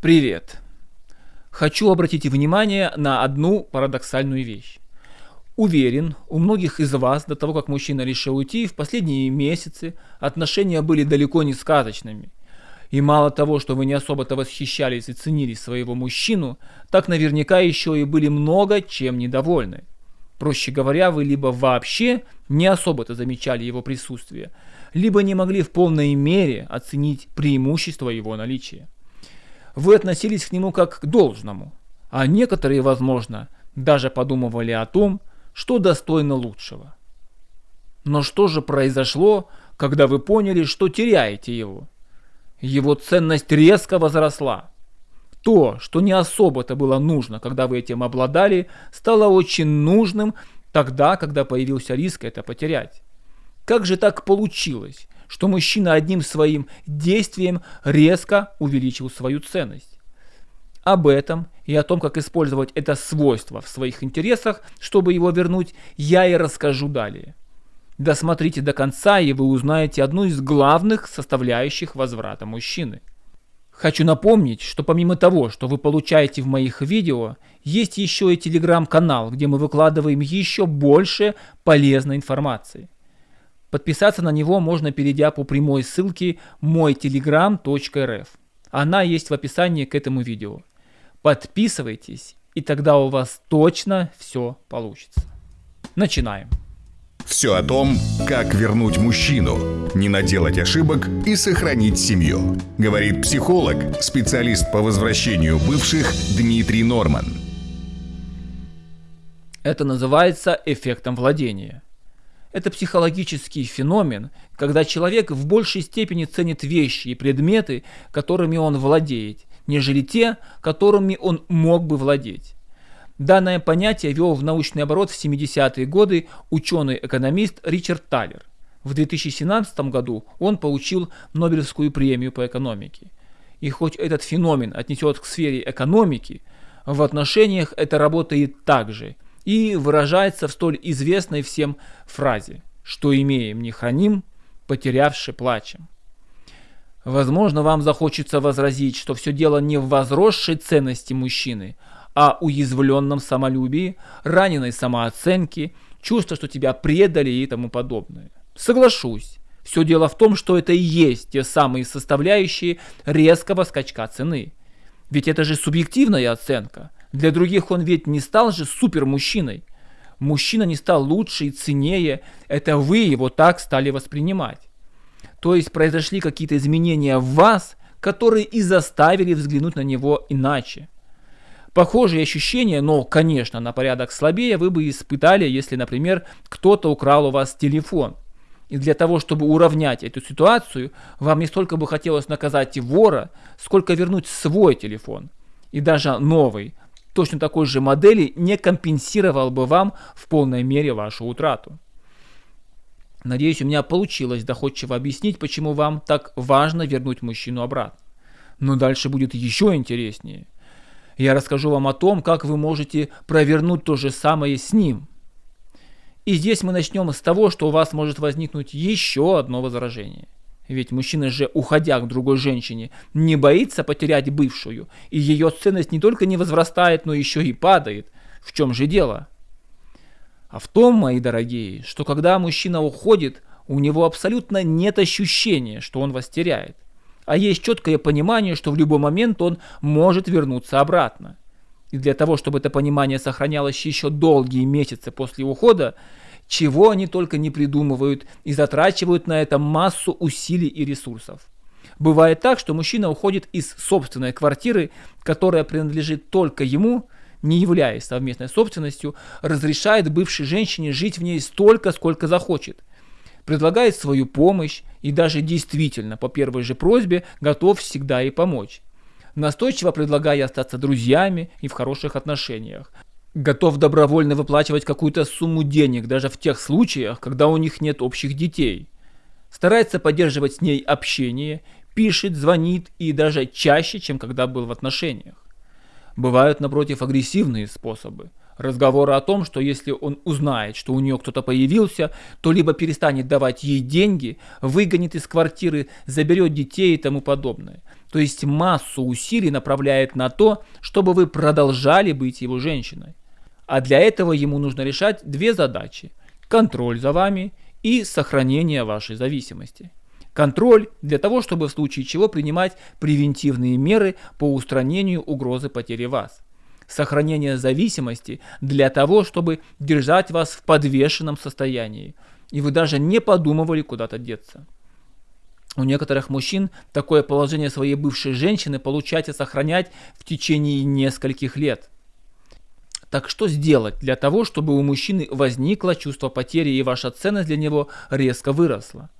Привет! Хочу обратить внимание на одну парадоксальную вещь. Уверен, у многих из вас до того, как мужчина решил уйти, в последние месяцы отношения были далеко не сказочными. И мало того, что вы не особо-то восхищались и ценили своего мужчину, так наверняка еще и были много чем недовольны. Проще говоря, вы либо вообще не особо-то замечали его присутствие, либо не могли в полной мере оценить преимущество его наличия вы относились к нему как к должному, а некоторые, возможно, даже подумывали о том, что достойно лучшего. Но что же произошло, когда вы поняли, что теряете его? Его ценность резко возросла. То, что не особо-то было нужно, когда вы этим обладали, стало очень нужным тогда, когда появился риск это потерять. Как же так получилось, что мужчина одним своим действием резко увеличил свою ценность. Об этом и о том, как использовать это свойство в своих интересах, чтобы его вернуть, я и расскажу далее. Досмотрите до конца, и вы узнаете одну из главных составляющих возврата мужчины. Хочу напомнить, что помимо того, что вы получаете в моих видео, есть еще и телеграм-канал, где мы выкладываем еще больше полезной информации. Подписаться на него можно, перейдя по прямой ссылке мойтелеграм.рф. Она есть в описании к этому видео. Подписывайтесь, и тогда у вас точно все получится. Начинаем. Все о том, как вернуть мужчину, не наделать ошибок и сохранить семью. Говорит психолог, специалист по возвращению бывших Дмитрий Норман. Это называется эффектом владения. Это психологический феномен, когда человек в большей степени ценит вещи и предметы, которыми он владеет, нежели те, которыми он мог бы владеть. Данное понятие вел в научный оборот в 70-е годы ученый-экономист Ричард Талер. В 2017 году он получил Нобелевскую премию по экономике. И хоть этот феномен отнесет к сфере экономики, в отношениях это работает также – и выражается в столь известной всем фразе «что имеем, не храним, потерявши плачем». Возможно, вам захочется возразить, что все дело не в возросшей ценности мужчины, а уязвленном самолюбии, раненой самооценке, чувство, что тебя предали и тому подобное. Соглашусь, все дело в том, что это и есть те самые составляющие резкого скачка цены. Ведь это же субъективная оценка – для других он ведь не стал же супермужчиной. Мужчина не стал лучше и ценнее, это вы его так стали воспринимать. То есть произошли какие-то изменения в вас, которые и заставили взглянуть на него иначе. Похожие ощущения, но, конечно, на порядок слабее вы бы испытали, если, например, кто-то украл у вас телефон. И для того, чтобы уравнять эту ситуацию, вам не столько бы хотелось наказать вора, сколько вернуть свой телефон. И даже новый, точно такой же модели не компенсировал бы вам в полной мере вашу утрату. Надеюсь, у меня получилось доходчиво объяснить, почему вам так важно вернуть мужчину обратно. Но дальше будет еще интереснее. Я расскажу вам о том, как вы можете провернуть то же самое с ним. И здесь мы начнем с того, что у вас может возникнуть еще одно возражение – ведь мужчина же, уходя к другой женщине, не боится потерять бывшую, и ее ценность не только не возрастает, но еще и падает. В чем же дело? А в том, мои дорогие, что когда мужчина уходит, у него абсолютно нет ощущения, что он вас теряет. А есть четкое понимание, что в любой момент он может вернуться обратно. И для того, чтобы это понимание сохранялось еще долгие месяцы после ухода, чего они только не придумывают и затрачивают на это массу усилий и ресурсов. Бывает так, что мужчина уходит из собственной квартиры, которая принадлежит только ему, не являясь совместной собственностью, разрешает бывшей женщине жить в ней столько, сколько захочет, предлагает свою помощь и даже действительно по первой же просьбе готов всегда ей помочь настойчиво предлагая остаться друзьями и в хороших отношениях, готов добровольно выплачивать какую-то сумму денег даже в тех случаях, когда у них нет общих детей. Старается поддерживать с ней общение, пишет, звонит и даже чаще, чем когда был в отношениях. Бывают, напротив, агрессивные способы. Разговоры о том, что если он узнает, что у нее кто-то появился, то либо перестанет давать ей деньги, выгонит из квартиры, заберет детей и тому подобное. То есть массу усилий направляет на то, чтобы вы продолжали быть его женщиной. А для этого ему нужно решать две задачи. Контроль за вами и сохранение вашей зависимости. Контроль для того, чтобы в случае чего принимать превентивные меры по устранению угрозы потери вас. Сохранение зависимости для того, чтобы держать вас в подвешенном состоянии, и вы даже не подумывали куда-то деться. У некоторых мужчин такое положение своей бывшей женщины получается сохранять в течение нескольких лет. Так что сделать для того, чтобы у мужчины возникло чувство потери и ваша ценность для него резко выросла?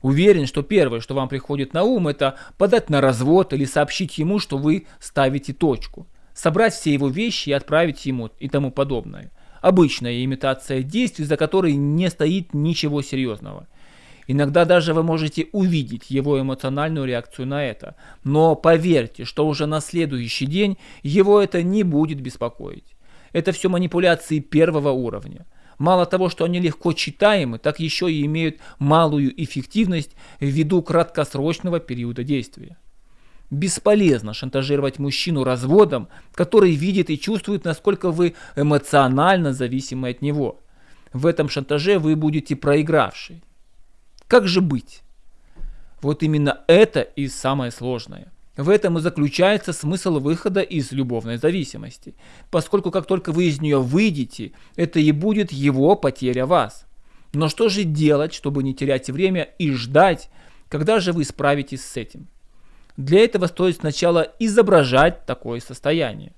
Уверен, что первое, что вам приходит на ум, это подать на развод или сообщить ему, что вы ставите точку. Собрать все его вещи и отправить ему и тому подобное. Обычная имитация действий, за которой не стоит ничего серьезного. Иногда даже вы можете увидеть его эмоциональную реакцию на это. Но поверьте, что уже на следующий день его это не будет беспокоить. Это все манипуляции первого уровня. Мало того, что они легко читаемы, так еще и имеют малую эффективность ввиду краткосрочного периода действия. Бесполезно шантажировать мужчину разводом, который видит и чувствует, насколько вы эмоционально зависимы от него. В этом шантаже вы будете проигравший. Как же быть? Вот именно это и самое сложное – в этом и заключается смысл выхода из любовной зависимости, поскольку как только вы из нее выйдете, это и будет его потеря вас. Но что же делать, чтобы не терять время и ждать, когда же вы справитесь с этим? Для этого стоит сначала изображать такое состояние.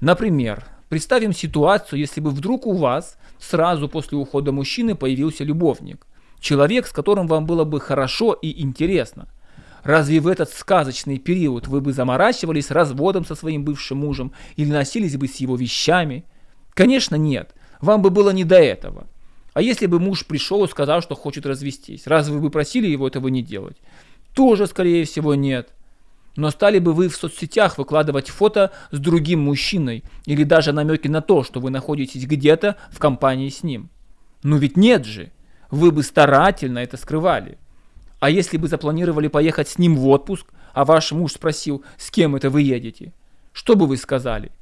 Например, представим ситуацию, если бы вдруг у вас сразу после ухода мужчины появился любовник, человек, с которым вам было бы хорошо и интересно – Разве в этот сказочный период вы бы заморачивались разводом со своим бывшим мужем или носились бы с его вещами? Конечно, нет. Вам бы было не до этого. А если бы муж пришел и сказал, что хочет развестись, разве вы бы просили его этого не делать? Тоже, скорее всего, нет. Но стали бы вы в соцсетях выкладывать фото с другим мужчиной или даже намеки на то, что вы находитесь где-то в компании с ним? Ну ведь нет же. Вы бы старательно это скрывали. А если бы запланировали поехать с ним в отпуск, а ваш муж спросил, с кем это вы едете, что бы вы сказали?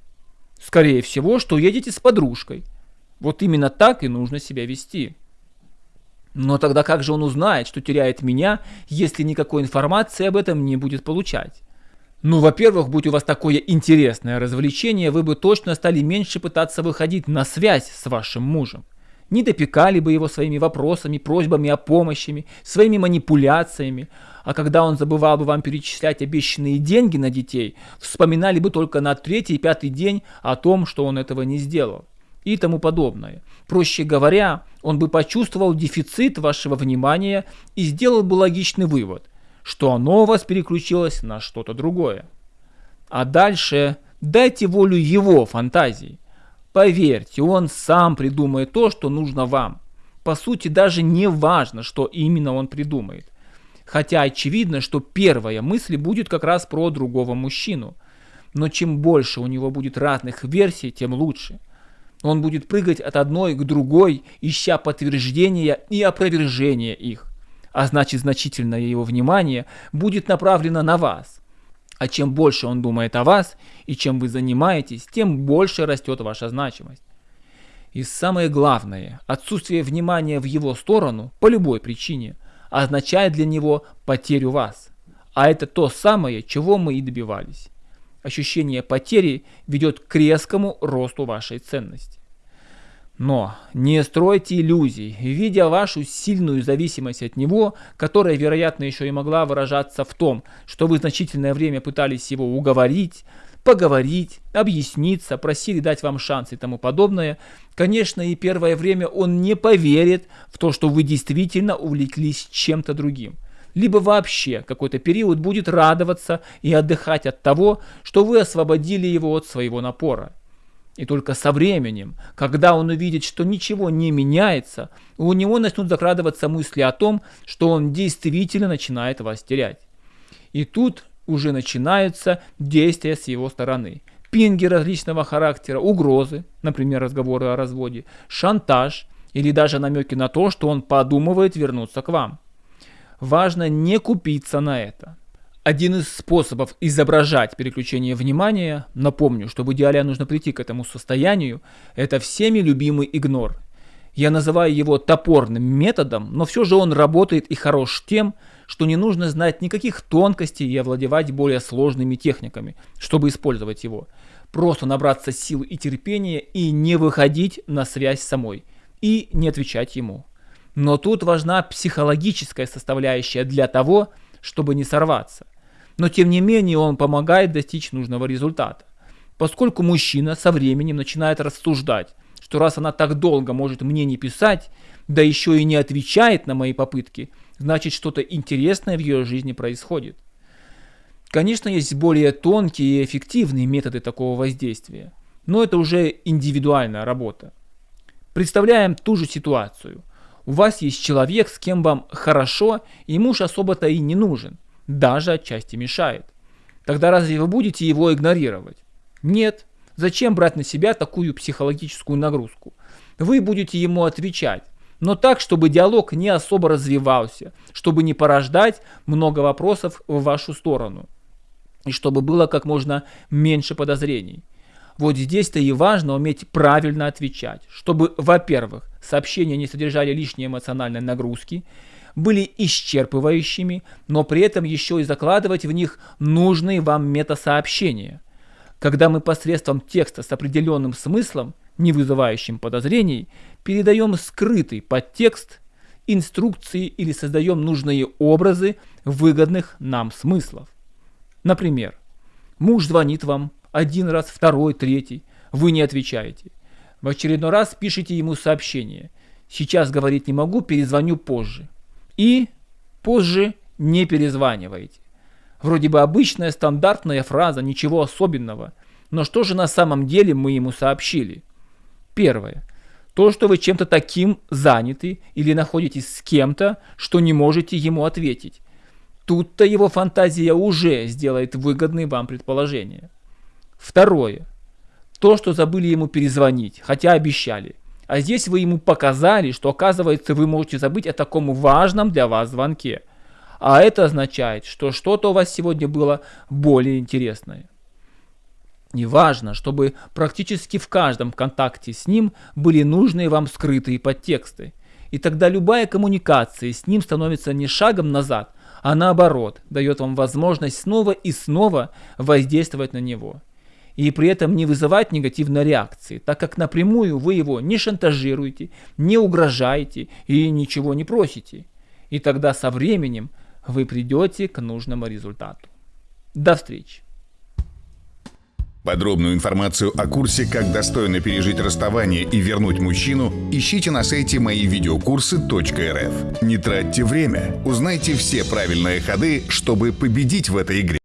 Скорее всего, что едете с подружкой. Вот именно так и нужно себя вести. Но тогда как же он узнает, что теряет меня, если никакой информации об этом не будет получать? Ну, во-первых, будь у вас такое интересное развлечение, вы бы точно стали меньше пытаться выходить на связь с вашим мужем не допекали бы его своими вопросами, просьбами о помощи, своими манипуляциями. А когда он забывал бы вам перечислять обещанные деньги на детей, вспоминали бы только на третий и пятый день о том, что он этого не сделал. И тому подобное. Проще говоря, он бы почувствовал дефицит вашего внимания и сделал бы логичный вывод, что оно у вас переключилось на что-то другое. А дальше дайте волю его фантазии. Поверьте, он сам придумает то, что нужно вам. По сути, даже не важно, что именно он придумает. Хотя очевидно, что первая мысль будет как раз про другого мужчину. Но чем больше у него будет разных версий, тем лучше. Он будет прыгать от одной к другой, ища подтверждения и опровержения их. А значит, значительное его внимание будет направлено на вас. А чем больше он думает о вас и чем вы занимаетесь, тем больше растет ваша значимость. И самое главное, отсутствие внимания в его сторону по любой причине означает для него потерю вас. А это то самое, чего мы и добивались. Ощущение потери ведет к резкому росту вашей ценности. Но не стройте иллюзий, видя вашу сильную зависимость от него, которая, вероятно, еще и могла выражаться в том, что вы значительное время пытались его уговорить, поговорить, объясниться, просили дать вам шанс и тому подобное, конечно, и первое время он не поверит в то, что вы действительно увлеклись чем-то другим. Либо вообще какой-то период будет радоваться и отдыхать от того, что вы освободили его от своего напора. И только со временем, когда он увидит, что ничего не меняется, у него начнут закрадываться мысли о том, что он действительно начинает вас терять. И тут уже начинаются действия с его стороны. пинги различного характера, угрозы, например, разговоры о разводе, шантаж или даже намеки на то, что он подумывает вернуться к вам. Важно не купиться на это. Один из способов изображать переключение внимания, напомню, что в идеале нужно прийти к этому состоянию, это всеми любимый игнор. Я называю его топорным методом, но все же он работает и хорош тем, что не нужно знать никаких тонкостей и овладевать более сложными техниками, чтобы использовать его. Просто набраться сил и терпения и не выходить на связь самой, и не отвечать ему. Но тут важна психологическая составляющая для того, чтобы не сорваться. Но тем не менее он помогает достичь нужного результата. Поскольку мужчина со временем начинает рассуждать, что раз она так долго может мне не писать, да еще и не отвечает на мои попытки, значит что-то интересное в ее жизни происходит. Конечно, есть более тонкие и эффективные методы такого воздействия, но это уже индивидуальная работа. Представляем ту же ситуацию. У вас есть человек, с кем вам хорошо, и муж особо-то и не нужен, даже отчасти мешает. Тогда разве вы будете его игнорировать? Нет. Зачем брать на себя такую психологическую нагрузку? Вы будете ему отвечать, но так, чтобы диалог не особо развивался, чтобы не порождать много вопросов в вашу сторону, и чтобы было как можно меньше подозрений. Вот здесь-то и важно уметь правильно отвечать, чтобы, во-первых, сообщения не содержали лишней эмоциональной нагрузки, были исчерпывающими, но при этом еще и закладывать в них нужные вам метасообщения. Когда мы посредством текста с определенным смыслом, не вызывающим подозрений, передаем скрытый подтекст, инструкции или создаем нужные образы выгодных нам смыслов. Например, муж звонит вам один раз, второй, третий, вы не отвечаете. В очередной раз пишите ему сообщение. Сейчас говорить не могу, перезвоню позже. И позже не перезваниваете. Вроде бы обычная стандартная фраза, ничего особенного. Но что же на самом деле мы ему сообщили? Первое. То, что вы чем-то таким заняты или находитесь с кем-то, что не можете ему ответить. Тут-то его фантазия уже сделает выгодные вам предположения. Второе. То, что забыли ему перезвонить, хотя обещали. А здесь вы ему показали, что оказывается вы можете забыть о таком важном для вас звонке. А это означает, что что-то у вас сегодня было более интересное. И важно, чтобы практически в каждом контакте с ним были нужные вам скрытые подтексты. И тогда любая коммуникация с ним становится не шагом назад, а наоборот, дает вам возможность снова и снова воздействовать на него и при этом не вызывать негативной реакции, так как напрямую вы его не шантажируете, не угрожаете и ничего не просите. И тогда со временем вы придете к нужному результату. До встречи! Подробную информацию о курсе «Как достойно пережить расставание и вернуть мужчину» ищите на сайте мои видеокурсы.рф. Не тратьте время, узнайте все правильные ходы, чтобы победить в этой игре.